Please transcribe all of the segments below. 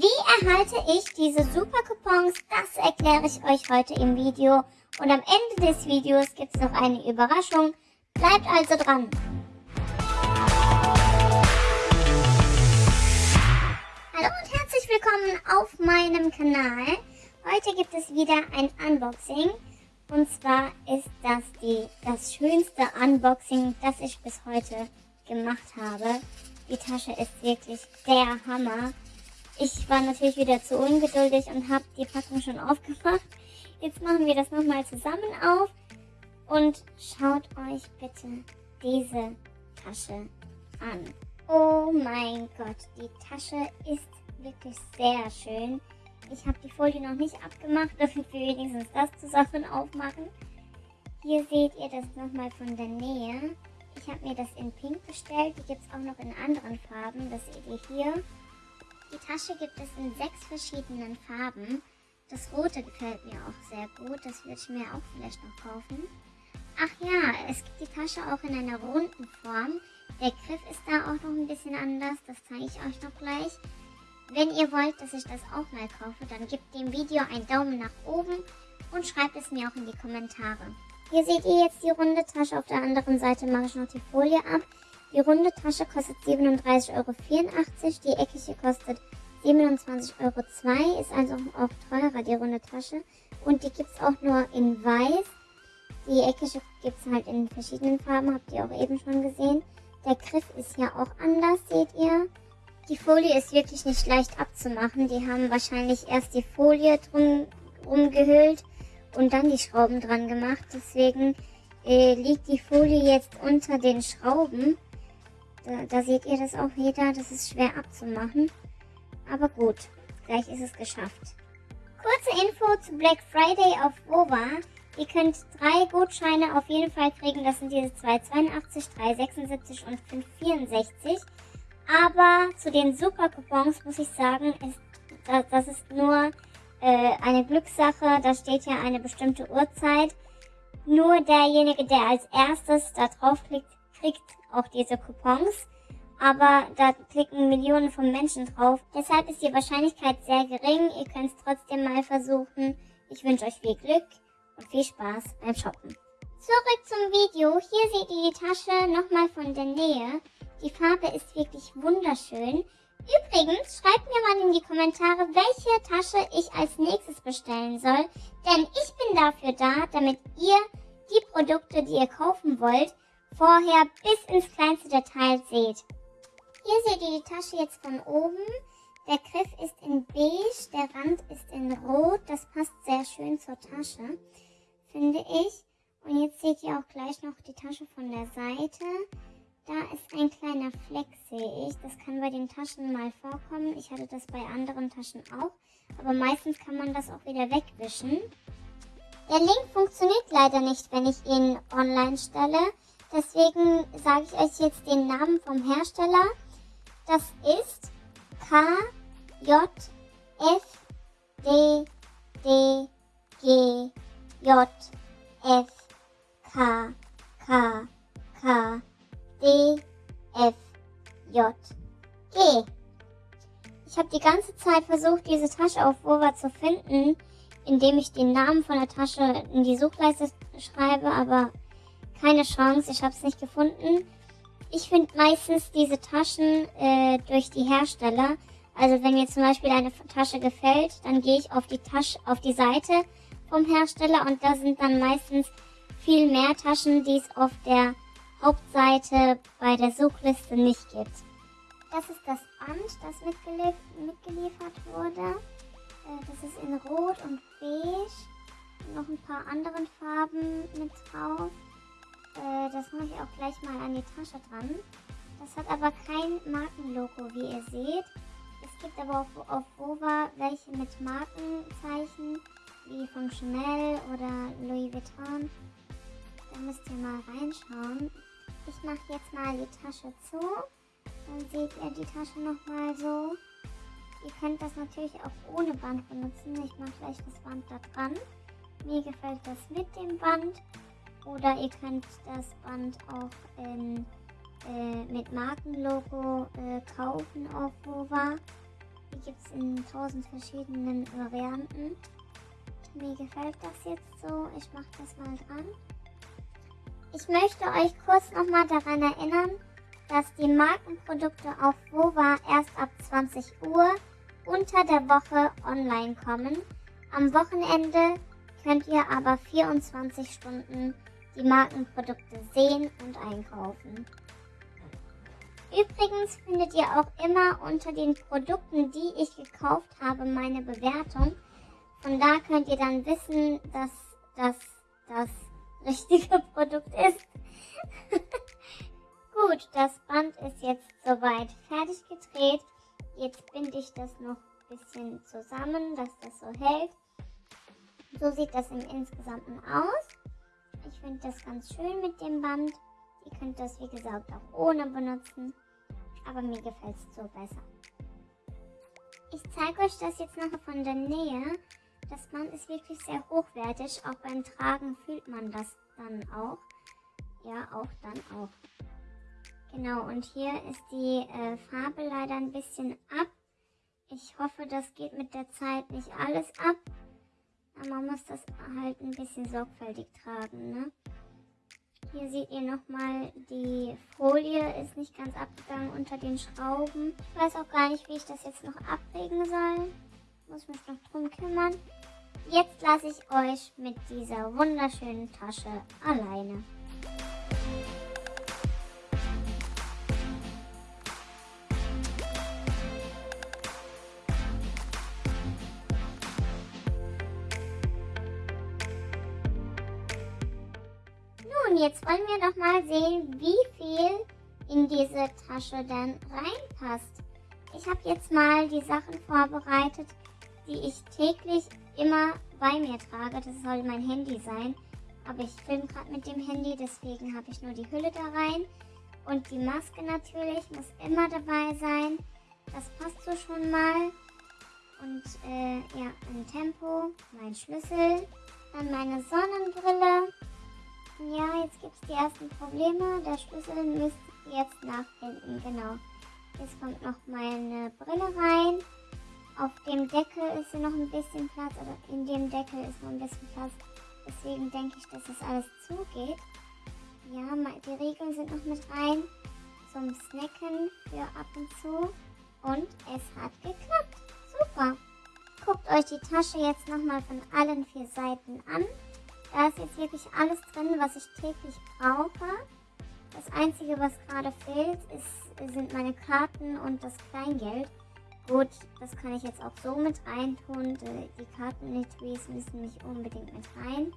Wie erhalte ich diese super Coupons? Das erkläre ich euch heute im Video. Und am Ende des Videos gibt es noch eine Überraschung. Bleibt also dran. Hallo und herzlich willkommen auf meinem Kanal. Heute gibt es wieder ein Unboxing. Und zwar ist das die, das schönste Unboxing, das ich bis heute gemacht habe. Die Tasche ist wirklich der Hammer. Ich war natürlich wieder zu ungeduldig und habe die Packung schon aufgemacht. Jetzt machen wir das nochmal zusammen auf und schaut euch bitte diese Tasche an. Oh mein Gott, die Tasche ist wirklich sehr schön. Ich habe die Folie noch nicht abgemacht, damit wir wenigstens das zusammen aufmachen. Hier seht ihr das nochmal von der Nähe. Ich habe mir das in Pink bestellt. Die gibt es auch noch in anderen Farben. Das seht ihr hier. Die Tasche gibt es in sechs verschiedenen Farben. Das rote gefällt mir auch sehr gut. Das würde ich mir auch vielleicht noch kaufen. Ach ja, es gibt die Tasche auch in einer runden Form. Der Griff ist da auch noch ein bisschen anders. Das zeige ich euch noch gleich. Wenn ihr wollt, dass ich das auch mal kaufe, dann gebt dem Video einen Daumen nach oben und schreibt es mir auch in die Kommentare. Hier seht ihr jetzt die runde Tasche. Auf der anderen Seite mache ich noch die Folie ab. Die runde Tasche kostet 37,84 Euro. Die eckige kostet 27,02 Euro. Ist also auch teurer, die runde Tasche. Und die gibt es auch nur in weiß. Die eckige gibt es halt in verschiedenen Farben, habt ihr auch eben schon gesehen. Der Griff ist ja auch anders, seht ihr. Die Folie ist wirklich nicht leicht abzumachen. Die haben wahrscheinlich erst die Folie drum rumgehüllt und dann die Schrauben dran gemacht. Deswegen äh, liegt die Folie jetzt unter den Schrauben. Da, da seht ihr das auch wieder, das ist schwer abzumachen. Aber gut, gleich ist es geschafft. Kurze Info zu Black Friday auf Wova. Ihr könnt drei Gutscheine auf jeden Fall kriegen. Das sind diese 282, 376 und 564. Aber zu den Super Coupons muss ich sagen, ist, das, das ist nur äh, eine Glückssache. Da steht ja eine bestimmte Uhrzeit. Nur derjenige, der als erstes da draufklickt, kriegt auch diese Coupons. Aber da klicken Millionen von Menschen drauf. Deshalb ist die Wahrscheinlichkeit sehr gering. Ihr könnt es trotzdem mal versuchen. Ich wünsche euch viel Glück und viel Spaß beim Shoppen. Zurück zum Video. Hier seht ihr die Tasche nochmal von der Nähe. Die Farbe ist wirklich wunderschön. Übrigens, schreibt mir mal in die Kommentare, welche Tasche ich als nächstes bestellen soll. Denn ich bin dafür da, damit ihr die Produkte, die ihr kaufen wollt, vorher bis ins kleinste Detail seht. Hier seht ihr die Tasche jetzt von oben. Der Griff ist in beige, der Rand ist in rot. Das passt sehr schön zur Tasche, finde ich. Und jetzt seht ihr auch gleich noch die Tasche von der Seite. Da ist ein kleiner Fleck, sehe ich. Das kann bei den Taschen mal vorkommen. Ich hatte das bei anderen Taschen auch. Aber meistens kann man das auch wieder wegwischen. Der Link funktioniert leider nicht, wenn ich ihn online stelle. Deswegen sage ich euch jetzt den Namen vom Hersteller. Das ist K J F D D G J F K K K D F J G. Ich habe die ganze Zeit versucht, diese Tasche auf Wova zu finden, indem ich den Namen von der Tasche in die Suchleiste schreibe, aber keine Chance, ich habe es nicht gefunden. Ich finde meistens diese Taschen äh, durch die Hersteller. Also wenn mir zum Beispiel eine Tasche gefällt, dann gehe ich auf die Tasche, auf die Seite vom Hersteller und da sind dann meistens viel mehr Taschen, die es auf der Hauptseite bei der Suchliste nicht gibt. Das ist das Band, das mitgelief mitgeliefert wurde. Äh, das ist in Rot und Beige. Noch ein paar anderen Farben mit drauf. Äh, das mache ich auch gleich mal an die Tasche dran. Das hat aber kein Markenlogo, wie ihr seht. Es gibt aber auf, auf Wova welche mit Markenzeichen, wie von Chanel oder Louis Vuitton. Da müsst ihr mal reinschauen. Ich mache jetzt mal die Tasche zu. Dann seht ihr die Tasche nochmal so. Ihr könnt das natürlich auch ohne Band benutzen. Ich mache gleich das Band da dran. Mir gefällt das mit dem Band. Oder ihr könnt das Band auch in, äh, mit Markenlogo äh, kaufen auf Wova. Die gibt es in tausend verschiedenen Varianten. Mir gefällt das jetzt so. Ich mache das mal dran. Ich möchte euch kurz nochmal daran erinnern, dass die Markenprodukte auf WOWA erst ab 20 Uhr unter der Woche online kommen. Am Wochenende könnt ihr aber 24 Stunden die Markenprodukte sehen und einkaufen. Übrigens findet ihr auch immer unter den Produkten, die ich gekauft habe, meine Bewertung. Von da könnt ihr dann wissen, dass das das richtige Produkt ist. Gut, das Band ist jetzt soweit fertig gedreht. Jetzt binde ich das noch ein bisschen zusammen, dass das so hält. So sieht das im Insgesamten aus. Ich finde das ganz schön mit dem Band. Ihr könnt das wie gesagt auch ohne benutzen. Aber mir gefällt es so besser. Ich zeige euch das jetzt noch von der Nähe. Das Band ist wirklich sehr hochwertig. Auch beim Tragen fühlt man das dann auch. Ja, auch dann auch. Genau, und hier ist die äh, Farbe leider ein bisschen ab. Ich hoffe, das geht mit der Zeit nicht alles ab. Aber man muss das halt ein bisschen sorgfältig tragen, ne? Hier seht ihr nochmal, die Folie ist nicht ganz abgegangen unter den Schrauben. Ich weiß auch gar nicht, wie ich das jetzt noch abregen soll. Muss mich noch drum kümmern. Jetzt lasse ich euch mit dieser wunderschönen Tasche alleine. Nun, jetzt wollen wir doch mal sehen, wie viel in diese Tasche denn reinpasst. Ich habe jetzt mal die Sachen vorbereitet, die ich täglich immer bei mir trage. Das soll mein Handy sein. Aber ich filme gerade mit dem Handy, deswegen habe ich nur die Hülle da rein. Und die Maske natürlich muss immer dabei sein. Das passt so schon mal. Und äh, ja, ein Tempo, mein Schlüssel, dann meine Sonnenbrille. Ja, jetzt gibt es die ersten Probleme. Der Schlüssel müsste jetzt nach hinten, genau. Jetzt kommt noch meine Brille rein. Auf dem Deckel ist noch ein bisschen Platz, oder in dem Deckel ist noch ein bisschen Platz. Deswegen denke ich, dass das alles zugeht. Ja, die Regeln sind noch mit rein zum Snacken für ab und zu. Und es hat geklappt. Super. Guckt euch die Tasche jetzt nochmal von allen vier Seiten an. Da ist jetzt wirklich alles drin, was ich täglich brauche. Das Einzige, was gerade fehlt, ist, sind meine Karten und das Kleingeld. Gut, das kann ich jetzt auch so mit reintun. Die Karten-Etuis müssen nicht unbedingt mit rein.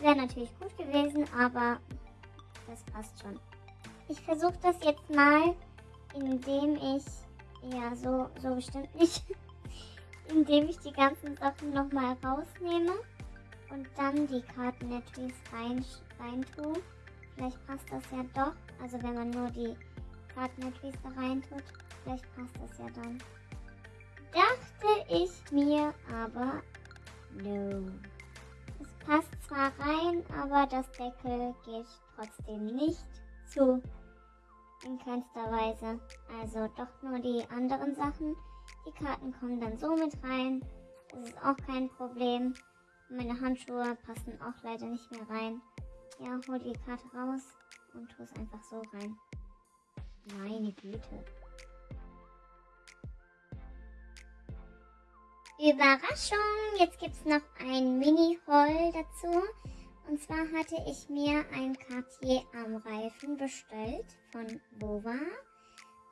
Wäre natürlich gut gewesen, aber das passt schon. Ich versuche das jetzt mal, indem ich, ja, so, so bestimmt nicht, indem ich die ganzen Sachen nochmal rausnehme und dann die Karten-Etuis rein, rein tue. Vielleicht passt das ja doch, also wenn man nur die Karten-Etuis da rein tut, vielleicht passt das ja dann dachte ich mir aber, no. Es passt zwar rein, aber das Deckel geht trotzdem nicht zu. In keinster Weise. Also doch nur die anderen Sachen. Die Karten kommen dann so mit rein. Das ist auch kein Problem. Meine Handschuhe passen auch leider nicht mehr rein. Ja, hol die Karte raus und tu es einfach so rein. Meine Güte. Überraschung! Jetzt gibt es noch ein Mini-Haul dazu. Und zwar hatte ich mir ein Cartier-Armreifen bestellt von Bova.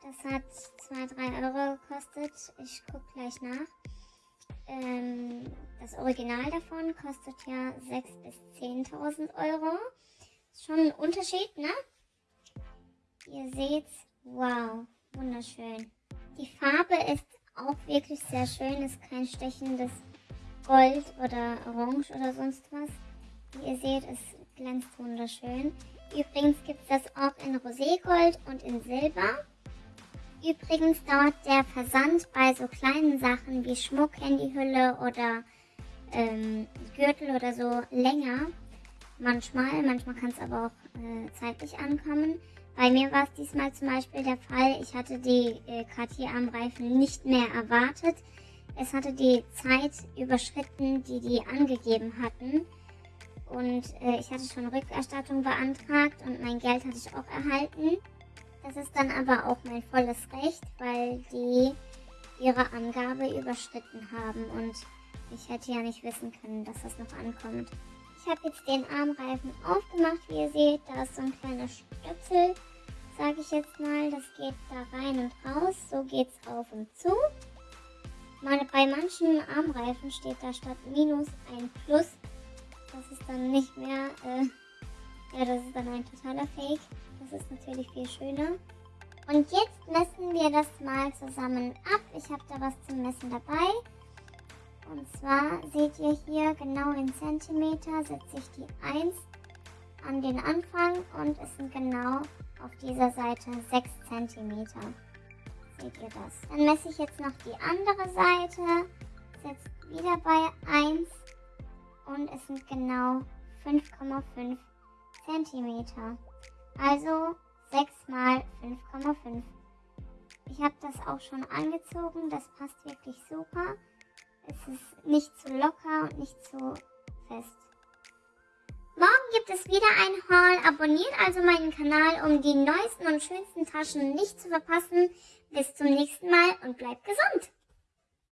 Das hat 2-3 Euro gekostet. Ich gucke gleich nach. Ähm, das Original davon kostet ja 6.000 bis 10.000 Euro. Ist schon ein Unterschied, ne? Ihr seht's. Wow, wunderschön. Die Farbe ist auch wirklich sehr schön. Ist kein stechendes Gold oder Orange oder sonst was. Wie ihr seht, es glänzt wunderschön. Übrigens gibt es das auch in Roségold und in Silber. Übrigens dauert der Versand bei so kleinen Sachen wie Schmuck, Handyhülle oder ähm, Gürtel oder so länger. Manchmal, manchmal kann es aber auch äh, zeitlich ankommen. Bei mir war es diesmal zum Beispiel der Fall, ich hatte die äh, Cartier-Armreifen nicht mehr erwartet. Es hatte die Zeit überschritten, die die angegeben hatten. Und äh, ich hatte schon Rückerstattung beantragt und mein Geld hatte ich auch erhalten. Das ist dann aber auch mein volles Recht, weil die ihre Angabe überschritten haben und ich hätte ja nicht wissen können, dass das noch ankommt. Ich habe jetzt den Armreifen aufgemacht, wie ihr seht. Da ist so ein kleiner Stöpsel, sage ich jetzt mal. Das geht da rein und raus. So geht es auf und zu. Meine, bei manchen Armreifen steht da statt Minus ein Plus. Das ist dann nicht mehr, äh, ja, das ist dann ein totaler Fake. Das ist natürlich viel schöner. Und jetzt messen wir das mal zusammen ab. Ich habe da was zum Messen dabei. Und zwar seht ihr hier genau in Zentimeter setze ich die 1 an den Anfang und es sind genau auf dieser Seite 6 Zentimeter. Seht ihr das? Dann messe ich jetzt noch die andere Seite, setze wieder bei 1 und es sind genau 5,5 Zentimeter. Also 6 mal 5,5. Ich habe das auch schon angezogen, das passt wirklich super. Es ist nicht zu locker und nicht zu fest. Morgen gibt es wieder ein Haul. Abonniert also meinen Kanal, um die neuesten und schönsten Taschen nicht zu verpassen. Bis zum nächsten Mal und bleibt gesund!